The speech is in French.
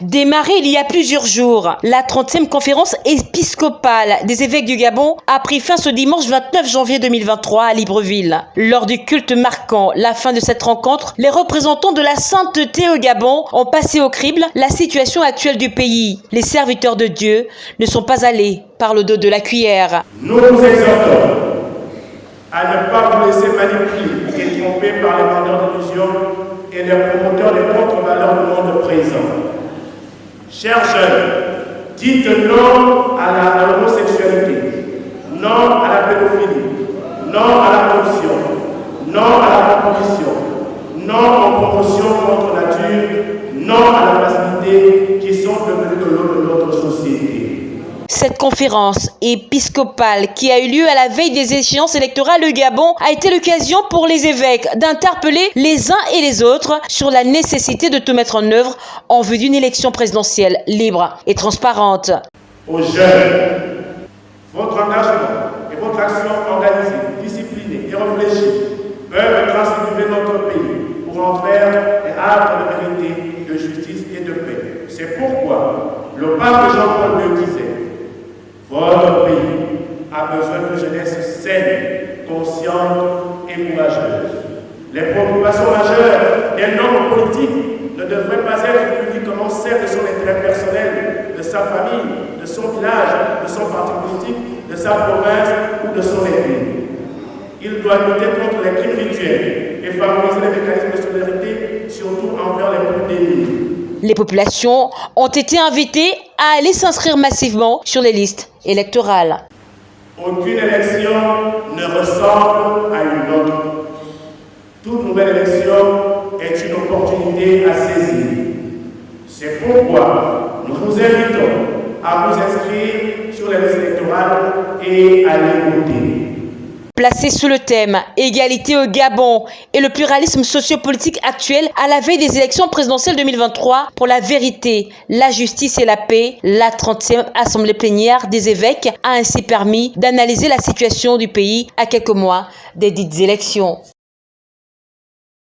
Démarrée il y a plusieurs jours, la 30e conférence épiscopale des évêques du Gabon a pris fin ce dimanche 29 janvier 2023 à Libreville. Lors du culte marquant la fin de cette rencontre, les représentants de la sainteté au Gabon ont passé au crible la situation actuelle du pays. Les serviteurs de Dieu ne sont pas allés par le dos de la cuillère. Nous vous exhortons à ne pas vous laisser manipuler et tromper par les vendeurs d'illusions et les promoteurs des contre-valeurs du monde présent. Chers jeunes, dites non à l'homosexualité, non à la pédophilie, non à la corruption, non à la proposition, non aux promotions contre nature, non à la facilité qui sont devenues de société. Cette conférence épiscopale qui a eu lieu à la veille des échéances électorales au Gabon a été l'occasion pour les évêques d'interpeller les uns et les autres sur la nécessité de tout mettre en œuvre en vue d'une élection présidentielle libre et transparente. Aux jeunes, votre engagement et votre action organisée, disciplinée et réfléchie peuvent transformer notre pays pour en faire un havre de vérité, de justice et de paix. C'est pourquoi le pape Jean-Paul II disait votre pays a besoin de jeunesse saine, consciente et courageuse. Les préoccupations majeures d'un homme politique ne devraient pas être uniquement celles de son intérêt personnel, de sa famille, de son village, de son parti politique, de sa province ou de son Église. Il doit lutter contre les crimes rituels et favoriser les mécanismes de solidarité, surtout envers les plus démunis. Les populations ont été invitées à aller s'inscrire massivement sur les listes électorales. Aucune élection ne ressemble à une autre. Toute nouvelle élection est une opportunité à saisir. C'est pourquoi nous vous invitons à vous inscrire sur les listes électorales et à les voter. Placé sous le thème Égalité au Gabon et le pluralisme sociopolitique actuel à la veille des élections présidentielles 2023 pour la vérité, la justice et la paix, la 30e Assemblée plénière des évêques a ainsi permis d'analyser la situation du pays à quelques mois des dites élections.